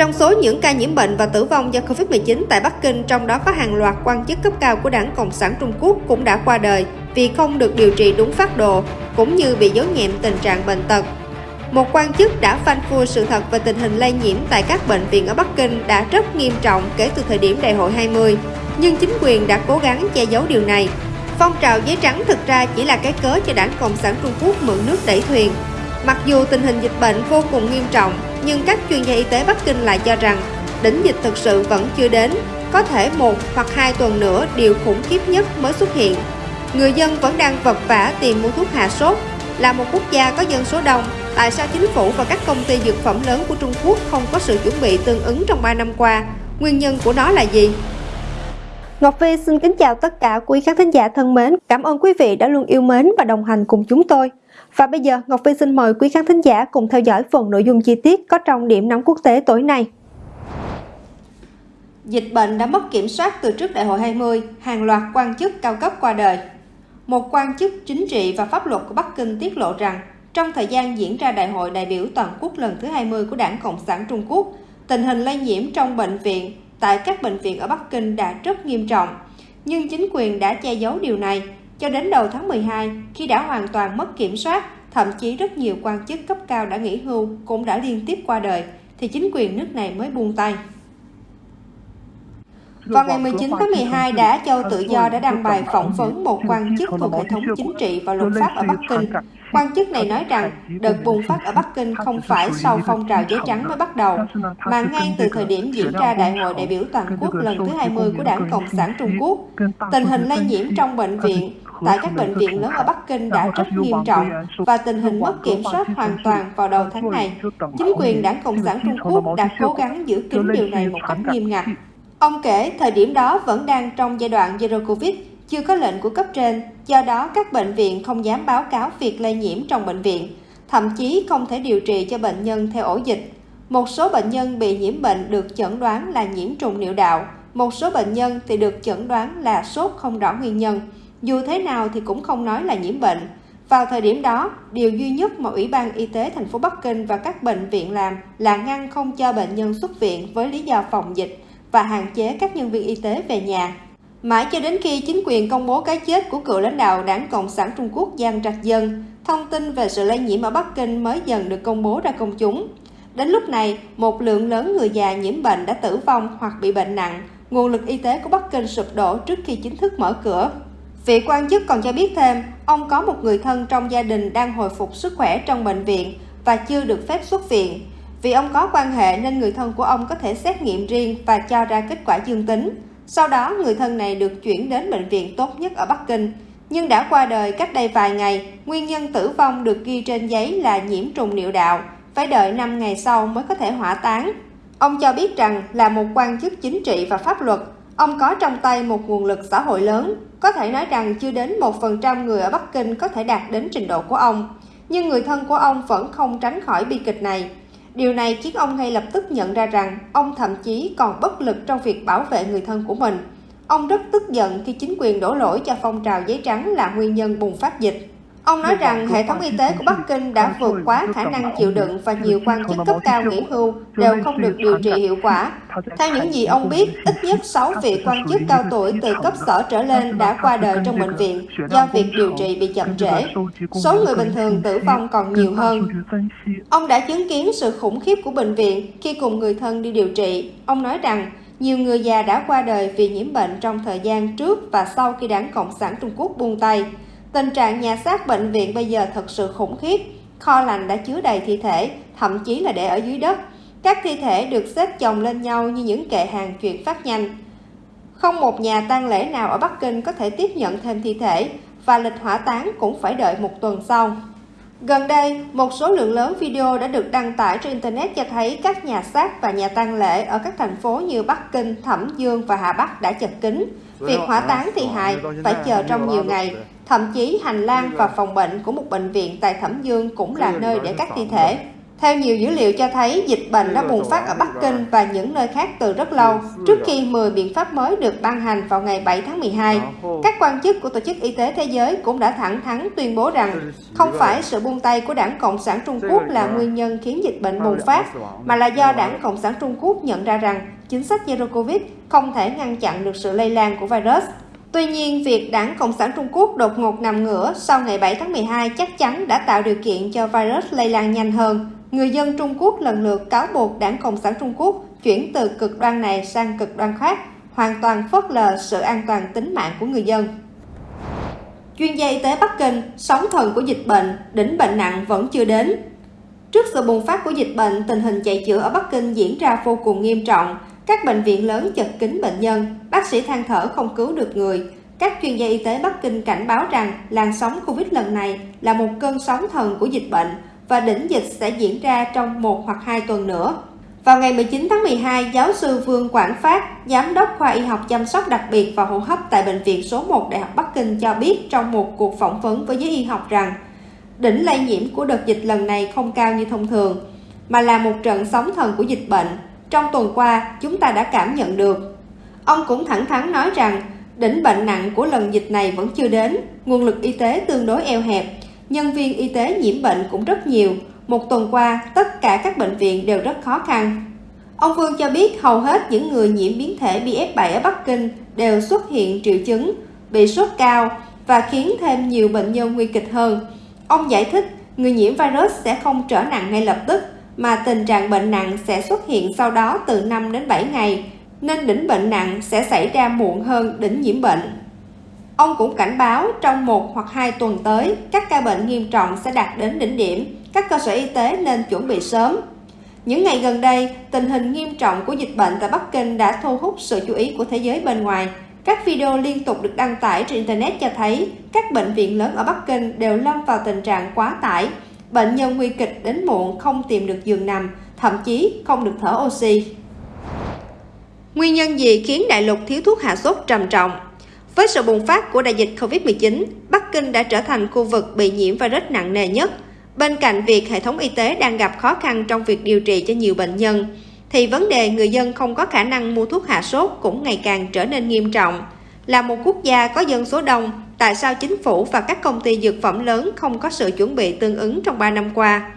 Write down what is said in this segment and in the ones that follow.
Trong số những ca nhiễm bệnh và tử vong do Covid-19 tại Bắc Kinh, trong đó có hàng loạt quan chức cấp cao của Đảng Cộng sản Trung Quốc cũng đã qua đời vì không được điều trị đúng phác đồ, cũng như bị giấu nhẹm tình trạng bệnh tật. Một quan chức đã phanh phui sự thật về tình hình lây nhiễm tại các bệnh viện ở Bắc Kinh đã rất nghiêm trọng kể từ thời điểm đại hội 20, nhưng chính quyền đã cố gắng che giấu điều này. Phong trào giấy trắng thực ra chỉ là cái cớ cho Đảng Cộng sản Trung Quốc mượn nước đẩy thuyền. Mặc dù tình hình dịch bệnh vô cùng nghiêm trọng, nhưng các chuyên gia y tế Bắc Kinh lại cho rằng đỉnh dịch thực sự vẫn chưa đến, có thể một hoặc hai tuần nữa điều khủng khiếp nhất mới xuất hiện. Người dân vẫn đang vật vả tìm mua thuốc hạ sốt. Là một quốc gia có dân số đông, tại sao chính phủ và các công ty dược phẩm lớn của Trung Quốc không có sự chuẩn bị tương ứng trong 3 năm qua? Nguyên nhân của nó là gì? Ngọc Vi xin kính chào tất cả quý khán thính giả thân mến. Cảm ơn quý vị đã luôn yêu mến và đồng hành cùng chúng tôi. Và bây giờ Ngọc Vy xin mời quý khán thính giả cùng theo dõi phần nội dung chi tiết có trong điểm nóng quốc tế tối nay. Dịch bệnh đã mất kiểm soát từ trước đại hội 20, hàng loạt quan chức cao cấp qua đời. Một quan chức chính trị và pháp luật của Bắc Kinh tiết lộ rằng trong thời gian diễn ra Đại hội đại biểu toàn quốc lần thứ 20 của Đảng Cộng sản Trung Quốc, tình hình lây nhiễm trong bệnh viện tại các bệnh viện ở Bắc Kinh đã rất nghiêm trọng. Nhưng chính quyền đã che giấu điều này cho đến đầu tháng 12 khi đã hoàn toàn mất kiểm soát, thậm chí rất nhiều quan chức cấp cao đã nghỉ hưu cũng đã liên tiếp qua đời, thì chính quyền nước này mới buông tay. Vào ngày 19 tháng 12, Đã Châu Tự Do đã đăng bài phỏng vấn một quan chức thuộc hệ thống chính trị và luật pháp ở Bắc Kinh. Quan chức này nói rằng đợt bùng phát ở Bắc Kinh không phải sau phong trào giấy trắng mới bắt đầu, mà ngay từ thời điểm diễn ra Đại hội đại biểu toàn quốc lần thứ 20 của Đảng Cộng sản Trung Quốc. Tình hình lây nhiễm trong bệnh viện tại các bệnh viện lớn ở Bắc Kinh đã rất nghiêm trọng và tình hình mất kiểm soát hoàn toàn vào đầu tháng này. Chính quyền Đảng Cộng sản Trung Quốc đã cố gắng giữ kín điều này một cách nghiêm ngặt. Ông kể thời điểm đó vẫn đang trong giai đoạn Zero Covid, chưa có lệnh của cấp trên, do đó các bệnh viện không dám báo cáo việc lây nhiễm trong bệnh viện, thậm chí không thể điều trị cho bệnh nhân theo ổ dịch. Một số bệnh nhân bị nhiễm bệnh được chẩn đoán là nhiễm trùng niệu đạo, một số bệnh nhân thì được chẩn đoán là sốt không rõ nguyên nhân. Dù thế nào thì cũng không nói là nhiễm bệnh. Vào thời điểm đó, điều duy nhất mà Ủy ban Y tế thành phố Bắc Kinh và các bệnh viện làm là ngăn không cho bệnh nhân xuất viện với lý do phòng dịch và hạn chế các nhân viên y tế về nhà. Mãi cho đến khi chính quyền công bố cái chết của cựu lãnh đạo Đảng Cộng sản Trung Quốc Giang Trạch Dân, thông tin về sự lây nhiễm ở Bắc Kinh mới dần được công bố ra công chúng. Đến lúc này, một lượng lớn người già nhiễm bệnh đã tử vong hoặc bị bệnh nặng, nguồn lực y tế của Bắc Kinh sụp đổ trước khi chính thức mở cửa. Vị quan chức còn cho biết thêm, ông có một người thân trong gia đình đang hồi phục sức khỏe trong bệnh viện và chưa được phép xuất viện. Vì ông có quan hệ nên người thân của ông có thể xét nghiệm riêng và cho ra kết quả dương tính. Sau đó, người thân này được chuyển đến bệnh viện tốt nhất ở Bắc Kinh. Nhưng đã qua đời cách đây vài ngày, nguyên nhân tử vong được ghi trên giấy là nhiễm trùng niệu đạo, phải đợi 5 ngày sau mới có thể hỏa táng. Ông cho biết rằng là một quan chức chính trị và pháp luật, ông có trong tay một nguồn lực xã hội lớn, có thể nói rằng chưa đến 1% người ở Bắc Kinh có thể đạt đến trình độ của ông. Nhưng người thân của ông vẫn không tránh khỏi bi kịch này. Điều này khiến ông ngay lập tức nhận ra rằng ông thậm chí còn bất lực trong việc bảo vệ người thân của mình. Ông rất tức giận khi chính quyền đổ lỗi cho phong trào giấy trắng là nguyên nhân bùng phát dịch. Ông nói rằng hệ thống y tế của Bắc Kinh đã vượt quá khả năng chịu đựng và nhiều quan chức cấp cao nghỉ hưu đều không được điều trị hiệu quả. Theo những gì ông biết, ít nhất 6 vị quan chức cao tuổi từ cấp sở trở lên đã qua đời trong bệnh viện do việc điều trị bị chậm trễ. Số người bình thường tử vong còn nhiều hơn. Ông đã chứng kiến sự khủng khiếp của bệnh viện khi cùng người thân đi điều trị. Ông nói rằng nhiều người già đã qua đời vì nhiễm bệnh trong thời gian trước và sau khi đảng Cộng sản Trung Quốc buông tay. Tình trạng nhà xác bệnh viện bây giờ thật sự khủng khiếp. Kho lạnh đã chứa đầy thi thể, thậm chí là để ở dưới đất. Các thi thể được xếp chồng lên nhau như những kệ hàng chuyển phát nhanh. Không một nhà tang lễ nào ở Bắc Kinh có thể tiếp nhận thêm thi thể và lịch hỏa táng cũng phải đợi một tuần sau. Gần đây, một số lượng lớn video đã được đăng tải trên Internet cho thấy các nhà xác và nhà tang lễ ở các thành phố như Bắc Kinh, Thẩm Dương và Hà Bắc đã chật kín. Việc hỏa táng thi hài phải chờ trong nhiều ngày, thậm chí hành lang và phòng bệnh của một bệnh viện tại Thẩm Dương cũng là nơi để các thi thể. Theo nhiều dữ liệu cho thấy, dịch bệnh đã bùng phát ở Bắc Kinh và những nơi khác từ rất lâu, trước khi 10 biện pháp mới được ban hành vào ngày 7 tháng 12. Các quan chức của Tổ chức Y tế Thế giới cũng đã thẳng thắn tuyên bố rằng không phải sự buông tay của Đảng Cộng sản Trung Quốc là nguyên nhân khiến dịch bệnh bùng phát, mà là do Đảng Cộng sản Trung Quốc nhận ra rằng chính sách Zero Covid không thể ngăn chặn được sự lây lan của virus. Tuy nhiên, việc Đảng Cộng sản Trung Quốc đột ngột nằm ngửa sau ngày 7 tháng 12 chắc chắn đã tạo điều kiện cho virus lây lan nhanh hơn. Người dân Trung Quốc lần lượt cáo buộc Đảng Cộng sản Trung Quốc chuyển từ cực đoan này sang cực đoan khác, hoàn toàn phớt lờ sự an toàn tính mạng của người dân. Chuyên gia y tế Bắc Kinh, sóng thần của dịch bệnh, đỉnh bệnh nặng vẫn chưa đến. Trước sự bùng phát của dịch bệnh, tình hình chạy chữa ở Bắc Kinh diễn ra vô cùng nghiêm trọng. Các bệnh viện lớn chật kín bệnh nhân, bác sĩ than thở không cứu được người. Các chuyên gia y tế Bắc Kinh cảnh báo rằng làn sóng Covid lần này là một cơn sóng thần của dịch bệnh và đỉnh dịch sẽ diễn ra trong một hoặc hai tuần nữa. Vào ngày 19 tháng 12, giáo sư Vương Quảng Phát, giám đốc khoa y học chăm sóc đặc biệt và hô hấp tại Bệnh viện số 1 Đại học Bắc Kinh cho biết trong một cuộc phỏng vấn với giới y học rằng đỉnh lây nhiễm của đợt dịch lần này không cao như thông thường, mà là một trận sóng thần của dịch bệnh. Trong tuần qua, chúng ta đã cảm nhận được. Ông cũng thẳng thắn nói rằng đỉnh bệnh nặng của lần dịch này vẫn chưa đến, nguồn lực y tế tương đối eo hẹp, nhân viên y tế nhiễm bệnh cũng rất nhiều. Một tuần qua, tất cả các bệnh viện đều rất khó khăn. Ông Vương cho biết hầu hết những người nhiễm biến thể BF7 ở Bắc Kinh đều xuất hiện triệu chứng, bị sốt cao và khiến thêm nhiều bệnh nhân nguy kịch hơn. Ông giải thích, người nhiễm virus sẽ không trở nặng ngay lập tức, mà tình trạng bệnh nặng sẽ xuất hiện sau đó từ 5 đến 7 ngày, nên đỉnh bệnh nặng sẽ xảy ra muộn hơn đỉnh nhiễm bệnh. Ông cũng cảnh báo trong một hoặc hai tuần tới, các ca bệnh nghiêm trọng sẽ đạt đến đỉnh điểm, các cơ sở y tế nên chuẩn bị sớm. Những ngày gần đây, tình hình nghiêm trọng của dịch bệnh tại Bắc Kinh đã thu hút sự chú ý của thế giới bên ngoài. Các video liên tục được đăng tải trên Internet cho thấy các bệnh viện lớn ở Bắc Kinh đều lâm vào tình trạng quá tải. Bệnh nhân nguy kịch đến muộn không tìm được giường nằm, thậm chí không được thở oxy. Nguyên nhân gì khiến đại lục thiếu thuốc hạ sốt trầm trọng? Với sự bùng phát của đại dịch COVID-19, Bắc Kinh đã trở thành khu vực bị nhiễm virus nặng nề nhất. Bên cạnh việc hệ thống y tế đang gặp khó khăn trong việc điều trị cho nhiều bệnh nhân, thì vấn đề người dân không có khả năng mua thuốc hạ sốt cũng ngày càng trở nên nghiêm trọng. Là một quốc gia có dân số đông, tại sao chính phủ và các công ty dược phẩm lớn không có sự chuẩn bị tương ứng trong 3 năm qua?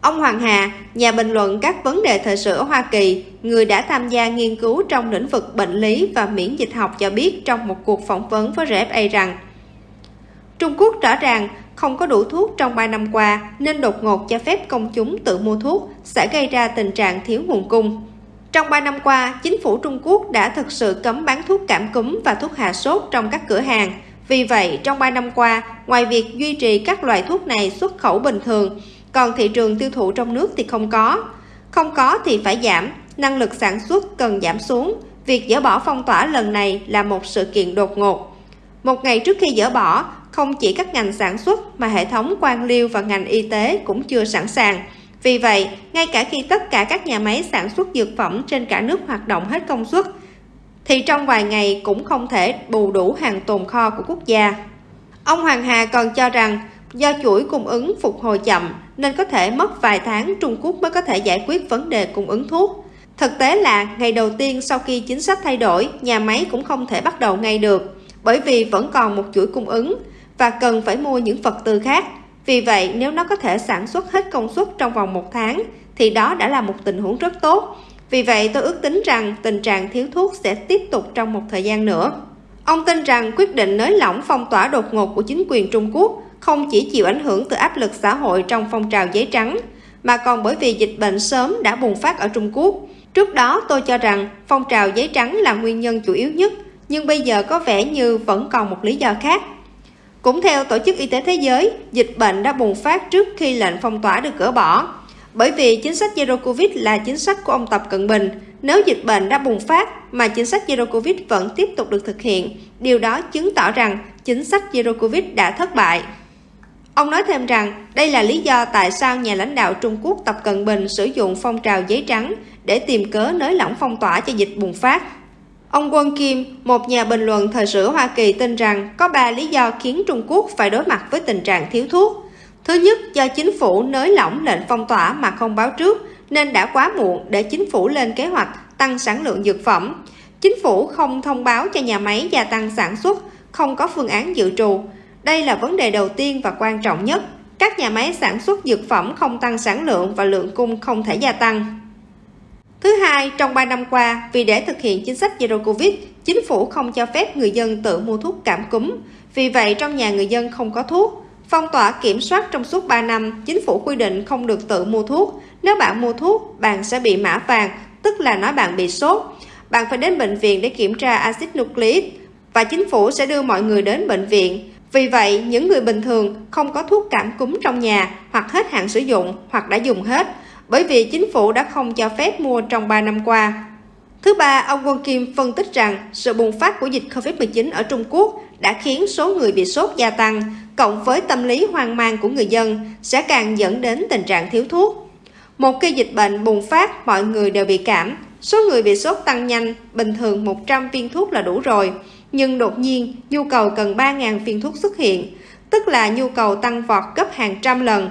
Ông Hoàng Hà, nhà bình luận các vấn đề thời sự ở Hoa Kỳ, người đã tham gia nghiên cứu trong lĩnh vực bệnh lý và miễn dịch học cho biết trong một cuộc phỏng vấn với RFA rằng Trung Quốc rõ ràng không có đủ thuốc trong 3 năm qua nên đột ngột cho phép công chúng tự mua thuốc sẽ gây ra tình trạng thiếu nguồn cung. Trong 3 năm qua, chính phủ Trung Quốc đã thực sự cấm bán thuốc cảm cúm và thuốc hạ sốt trong các cửa hàng. Vì vậy, trong 3 năm qua, ngoài việc duy trì các loại thuốc này xuất khẩu bình thường, còn thị trường tiêu thụ trong nước thì không có. Không có thì phải giảm, năng lực sản xuất cần giảm xuống. Việc dỡ bỏ phong tỏa lần này là một sự kiện đột ngột. Một ngày trước khi dỡ bỏ, không chỉ các ngành sản xuất mà hệ thống quan liêu và ngành y tế cũng chưa sẵn sàng. Vì vậy, ngay cả khi tất cả các nhà máy sản xuất dược phẩm trên cả nước hoạt động hết công suất, thì trong vài ngày cũng không thể bù đủ hàng tồn kho của quốc gia. Ông Hoàng Hà còn cho rằng do chuỗi cung ứng phục hồi chậm nên có thể mất vài tháng Trung Quốc mới có thể giải quyết vấn đề cung ứng thuốc. Thực tế là ngày đầu tiên sau khi chính sách thay đổi, nhà máy cũng không thể bắt đầu ngay được, bởi vì vẫn còn một chuỗi cung ứng và cần phải mua những vật tư khác. Vì vậy, nếu nó có thể sản xuất hết công suất trong vòng một tháng, thì đó đã là một tình huống rất tốt. Vì vậy, tôi ước tính rằng tình trạng thiếu thuốc sẽ tiếp tục trong một thời gian nữa. Ông tin rằng quyết định nới lỏng phong tỏa đột ngột của chính quyền Trung Quốc không chỉ chịu ảnh hưởng từ áp lực xã hội trong phong trào giấy trắng, mà còn bởi vì dịch bệnh sớm đã bùng phát ở Trung Quốc. Trước đó tôi cho rằng phong trào giấy trắng là nguyên nhân chủ yếu nhất, nhưng bây giờ có vẻ như vẫn còn một lý do khác. Cũng theo Tổ chức Y tế Thế giới, dịch bệnh đã bùng phát trước khi lệnh phong tỏa được gỡ bỏ. Bởi vì chính sách Zero Covid là chính sách của ông Tập Cận Bình, nếu dịch bệnh đã bùng phát mà chính sách Zero Covid vẫn tiếp tục được thực hiện, điều đó chứng tỏ rằng chính sách Zero Covid đã thất bại. Ông nói thêm rằng đây là lý do tại sao nhà lãnh đạo Trung Quốc Tập Cận Bình sử dụng phong trào giấy trắng để tìm cớ nới lỏng phong tỏa cho dịch bùng phát. Ông Quân Kim, một nhà bình luận thời sự Hoa Kỳ tin rằng có ba lý do khiến Trung Quốc phải đối mặt với tình trạng thiếu thuốc. Thứ nhất, do chính phủ nới lỏng lệnh phong tỏa mà không báo trước, nên đã quá muộn để chính phủ lên kế hoạch tăng sản lượng dược phẩm. Chính phủ không thông báo cho nhà máy gia tăng sản xuất, không có phương án dự trù. Đây là vấn đề đầu tiên và quan trọng nhất. Các nhà máy sản xuất dược phẩm không tăng sản lượng và lượng cung không thể gia tăng. Thứ hai, trong 3 năm qua, vì để thực hiện chính sách Zero Covid, chính phủ không cho phép người dân tự mua thuốc cảm cúm. Vì vậy, trong nhà người dân không có thuốc. Phong tỏa kiểm soát trong suốt 3 năm, chính phủ quy định không được tự mua thuốc. Nếu bạn mua thuốc, bạn sẽ bị mã vàng, tức là nói bạn bị sốt. Bạn phải đến bệnh viện để kiểm tra axit nucleic và chính phủ sẽ đưa mọi người đến bệnh viện. Vì vậy, những người bình thường không có thuốc cảm cúm trong nhà hoặc hết hạn sử dụng hoặc đã dùng hết, bởi vì chính phủ đã không cho phép mua trong 3 năm qua. Thứ ba, ông Quân Kim phân tích rằng sự bùng phát của dịch COVID-19 ở Trung Quốc đã khiến số người bị sốt gia tăng, cộng với tâm lý hoang mang của người dân sẽ càng dẫn đến tình trạng thiếu thuốc. Một khi dịch bệnh bùng phát, mọi người đều bị cảm, số người bị sốt tăng nhanh, bình thường 100 viên thuốc là đủ rồi, nhưng đột nhiên nhu cầu cần 3.000 viên thuốc xuất hiện, tức là nhu cầu tăng vọt gấp hàng trăm lần.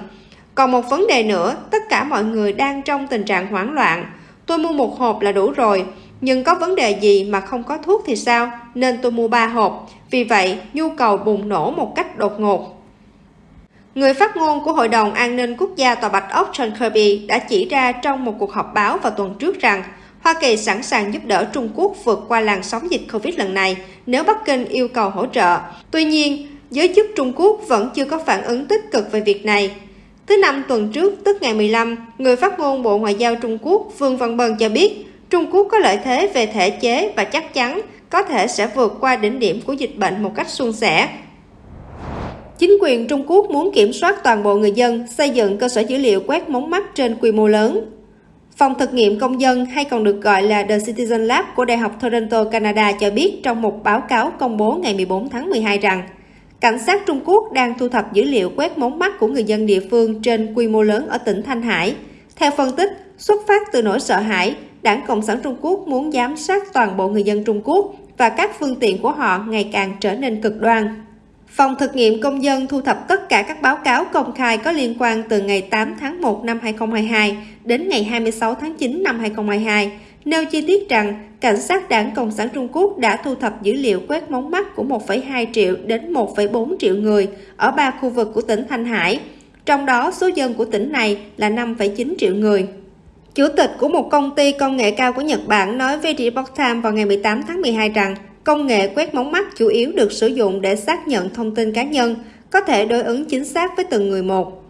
Còn một vấn đề nữa, tất cả mọi người đang trong tình trạng hoảng loạn. Tôi mua một hộp là đủ rồi, nhưng có vấn đề gì mà không có thuốc thì sao, nên tôi mua 3 hộp. Vì vậy, nhu cầu bùng nổ một cách đột ngột. Người phát ngôn của Hội đồng An ninh Quốc gia Tòa Bạch Ốc John Kirby đã chỉ ra trong một cuộc họp báo vào tuần trước rằng Hoa Kỳ sẵn sàng giúp đỡ Trung Quốc vượt qua làn sóng dịch Covid lần này nếu Bắc Kinh yêu cầu hỗ trợ. Tuy nhiên, giới chức Trung Quốc vẫn chưa có phản ứng tích cực về việc này. Thứ năm tuần trước, tức ngày 15, người phát ngôn Bộ Ngoại giao Trung Quốc Vương Văn Bân cho biết Trung Quốc có lợi thế về thể chế và chắc chắn có thể sẽ vượt qua đỉnh điểm của dịch bệnh một cách suôn sẻ. Chính quyền Trung Quốc muốn kiểm soát toàn bộ người dân, xây dựng cơ sở dữ liệu quét mống mắt trên quy mô lớn. Phòng thực nghiệm công dân hay còn được gọi là The Citizen Lab của Đại học Toronto, Canada cho biết trong một báo cáo công bố ngày 14 tháng 12 rằng cảnh sát Trung Quốc đang thu thập dữ liệu quét mống mắt của người dân địa phương trên quy mô lớn ở tỉnh Thanh Hải. Theo phân tích, xuất phát từ nỗi sợ hãi, Đảng Cộng sản Trung Quốc muốn giám sát toàn bộ người dân Trung Quốc và các phương tiện của họ ngày càng trở nên cực đoan. Phòng thực nghiệm công dân thu thập tất cả các báo cáo công khai có liên quan từ ngày 8 tháng 1 năm 2022 đến ngày 26 tháng 9 năm 2022, nêu chi tiết rằng cảnh sát đảng Cộng sản Trung Quốc đã thu thập dữ liệu quét mống mắt của 1,2 triệu đến 1,4 triệu người ở ba khu vực của tỉnh Thanh Hải, trong đó số dân của tỉnh này là 5,9 triệu người. Chủ tịch của một công ty công nghệ cao của Nhật Bản nói với Report Time vào ngày 18 tháng 12 rằng công nghệ quét mống mắt chủ yếu được sử dụng để xác nhận thông tin cá nhân, có thể đối ứng chính xác với từng người một.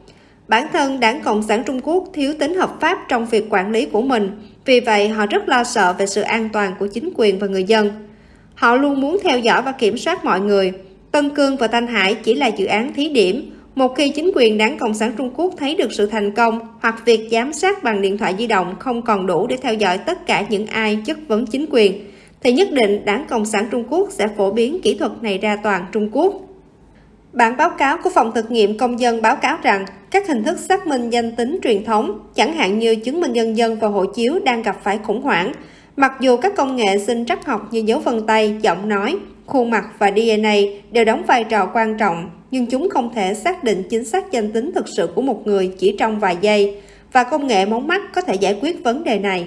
Bản thân Đảng Cộng sản Trung Quốc thiếu tính hợp pháp trong việc quản lý của mình, vì vậy họ rất lo sợ về sự an toàn của chính quyền và người dân. Họ luôn muốn theo dõi và kiểm soát mọi người. Tân Cương và Thanh Hải chỉ là dự án thí điểm, một khi chính quyền đảng Cộng sản Trung Quốc thấy được sự thành công hoặc việc giám sát bằng điện thoại di động không còn đủ để theo dõi tất cả những ai chất vấn chính quyền, thì nhất định đảng Cộng sản Trung Quốc sẽ phổ biến kỹ thuật này ra toàn Trung Quốc. Bản báo cáo của Phòng thực nghiệm công dân báo cáo rằng các hình thức xác minh danh tính truyền thống, chẳng hạn như chứng minh nhân dân và hộ chiếu đang gặp phải khủng hoảng, mặc dù các công nghệ sinh trắc học như dấu vân tay, giọng nói, khuôn mặt và DNA đều đóng vai trò quan trọng nhưng chúng không thể xác định chính xác danh tính thực sự của một người chỉ trong vài giây, và công nghệ móng mắt có thể giải quyết vấn đề này.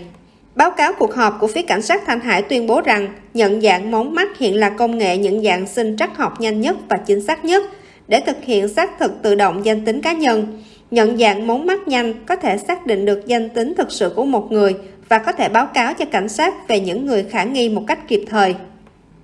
Báo cáo cuộc họp của phía cảnh sát Thanh Hải tuyên bố rằng nhận dạng mống mắt hiện là công nghệ nhận dạng sinh trắc học nhanh nhất và chính xác nhất để thực hiện xác thực tự động danh tính cá nhân. Nhận dạng mống mắt nhanh có thể xác định được danh tính thực sự của một người và có thể báo cáo cho cảnh sát về những người khả nghi một cách kịp thời.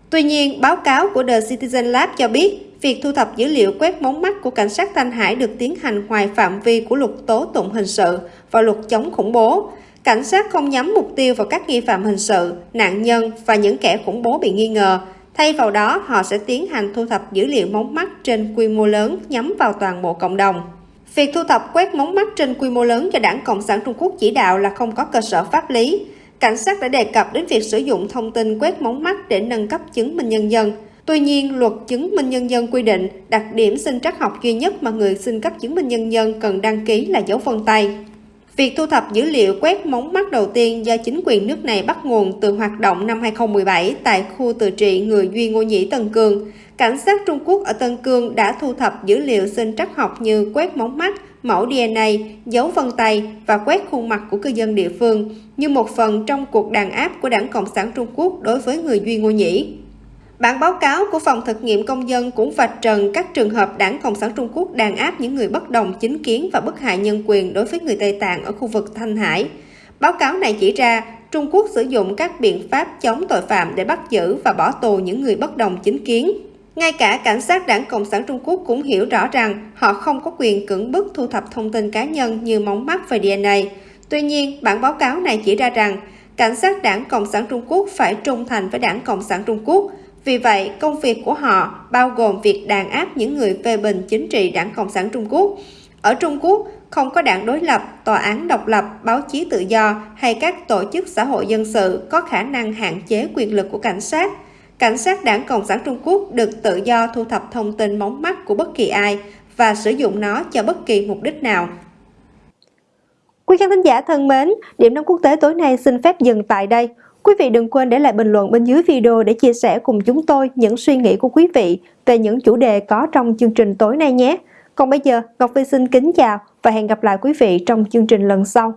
Tuy nhiên, báo cáo của The Citizen Lab cho biết việc thu thập dữ liệu quét mống mắt của cảnh sát Thanh Hải được tiến hành ngoài phạm vi của luật tố tụng hình sự và luật chống khủng bố. Cảnh sát không nhắm mục tiêu vào các nghi phạm hình sự, nạn nhân và những kẻ khủng bố bị nghi ngờ. Thay vào đó, họ sẽ tiến hành thu thập dữ liệu mống mắt trên quy mô lớn nhắm vào toàn bộ cộng đồng. Việc thu thập quét mống mắt trên quy mô lớn cho đảng Cộng sản Trung Quốc chỉ đạo là không có cơ sở pháp lý. Cảnh sát đã đề cập đến việc sử dụng thông tin quét mống mắt để nâng cấp chứng minh nhân dân. Tuy nhiên, luật chứng minh nhân dân quy định đặc điểm sinh trắc học duy nhất mà người xin cấp chứng minh nhân dân cần đăng ký là dấu vân tay. Việc thu thập dữ liệu quét mống mắt đầu tiên do chính quyền nước này bắt nguồn từ hoạt động năm 2017 tại khu tự trị người Duy Ngô Nhĩ Tân Cương. cảnh sát Trung Quốc ở Tân Cương đã thu thập dữ liệu sinh trắc học như quét mống mắt, mẫu DNA, dấu vân tay và quét khuôn mặt của cư dân địa phương như một phần trong cuộc đàn áp của Đảng Cộng sản Trung Quốc đối với người Duy Ngô Nhĩ. Bản báo cáo của Phòng thực nghiệm công dân cũng vạch trần các trường hợp Đảng Cộng sản Trung Quốc đàn áp những người bất đồng chính kiến và bức hại nhân quyền đối với người Tây Tạng ở khu vực Thanh Hải. Báo cáo này chỉ ra Trung Quốc sử dụng các biện pháp chống tội phạm để bắt giữ và bỏ tù những người bất đồng chính kiến. Ngay cả cảnh sát đảng Cộng sản Trung Quốc cũng hiểu rõ rằng họ không có quyền cưỡng bức thu thập thông tin cá nhân như móng mắt và DNA. Tuy nhiên, bản báo cáo này chỉ ra rằng cảnh sát đảng Cộng sản Trung Quốc phải trung thành với đảng Cộng sản Trung Quốc. Vì vậy, công việc của họ bao gồm việc đàn áp những người phê bình chính trị đảng Cộng sản Trung Quốc. Ở Trung Quốc, không có đảng đối lập, tòa án độc lập, báo chí tự do hay các tổ chức xã hội dân sự có khả năng hạn chế quyền lực của cảnh sát. Cảnh sát đảng Cộng sản Trung Quốc được tự do thu thập thông tin móng mắt của bất kỳ ai và sử dụng nó cho bất kỳ mục đích nào. Quý khán thính giả thân mến, điểm nóng quốc tế tối nay xin phép dừng tại đây. Quý vị đừng quên để lại bình luận bên dưới video để chia sẻ cùng chúng tôi những suy nghĩ của quý vị về những chủ đề có trong chương trình tối nay nhé. Còn bây giờ, Ngọc Vy xin kính chào và hẹn gặp lại quý vị trong chương trình lần sau.